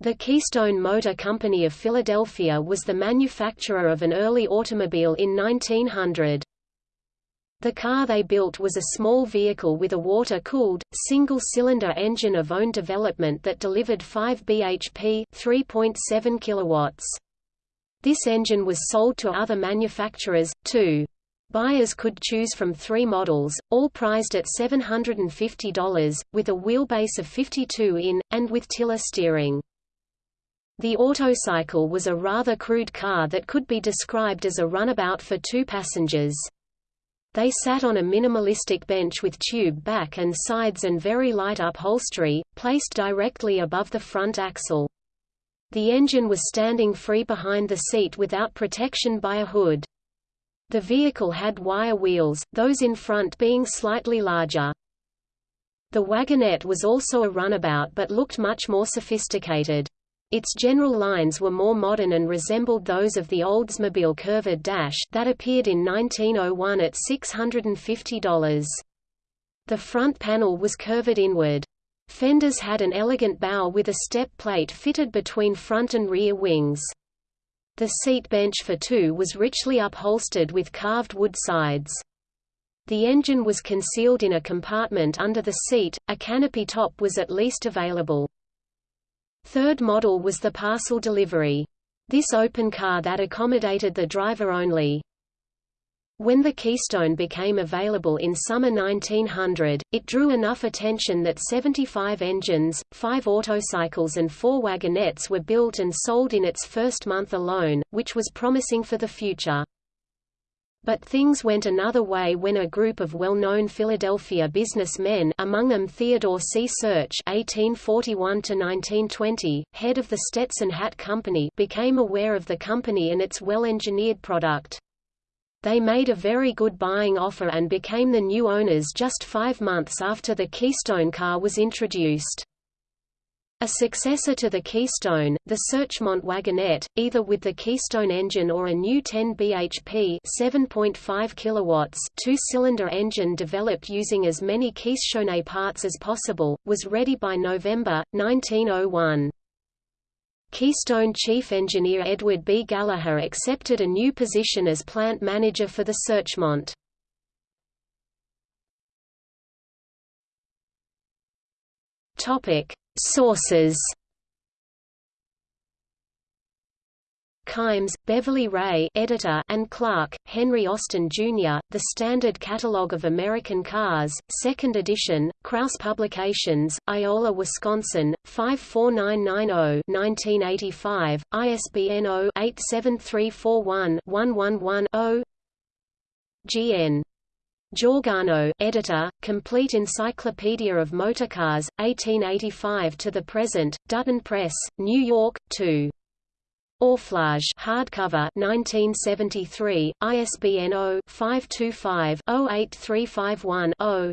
The Keystone Motor Company of Philadelphia was the manufacturer of an early automobile in 1900. The car they built was a small vehicle with a water-cooled, single-cylinder engine of own development that delivered 5 bhp 3.7 kilowatts. This engine was sold to other manufacturers, too. Buyers could choose from three models, all priced at $750, with a wheelbase of 52 in, and with tiller steering. The autocycle was a rather crude car that could be described as a runabout for two passengers. They sat on a minimalistic bench with tube back and sides and very light upholstery, placed directly above the front axle. The engine was standing free behind the seat without protection by a hood. The vehicle had wire wheels, those in front being slightly larger. The wagonette was also a runabout but looked much more sophisticated. Its general lines were more modern and resembled those of the Oldsmobile curved dash that appeared in 1901 at $650. The front panel was curved inward. Fenders had an elegant bow with a step plate fitted between front and rear wings. The seat bench for two was richly upholstered with carved wood sides. The engine was concealed in a compartment under the seat, a canopy top was at least available. Third model was the parcel delivery. This open car that accommodated the driver only. When the Keystone became available in summer 1900, it drew enough attention that 75 engines, 5 autocycles and 4 wagonettes were built and sold in its first month alone, which was promising for the future. But things went another way when a group of well-known Philadelphia businessmen among them Theodore C. Search (1841–1920), head of the Stetson Hat Company, became aware of the company and its well-engineered product. They made a very good buying offer and became the new owners just five months after the Keystone car was introduced. A successor to the Keystone, the Searchmont wagonette, either with the Keystone engine or a new 10 bhp 7.5 kilowatts two-cylinder engine developed using as many Keystone parts as possible, was ready by November, 1901. Keystone chief engineer Edward B. Gallagher accepted a new position as plant manager for the Searchmont. Topic: Sources Kimes, Beverly Rae editor and Clark, Henry Austin, Jr., The Standard Catalogue of American Cars, 2nd edition, Krause Publications, Iola, Wisconsin, 54990-1985, ISBN 0-87341-111-0 GN Georgano, editor, Complete Encyclopedia of Motorcars, 1885 to the present, Dutton Press, New York, 2. Auflage hardcover 1973, ISBN 0-525-08351-0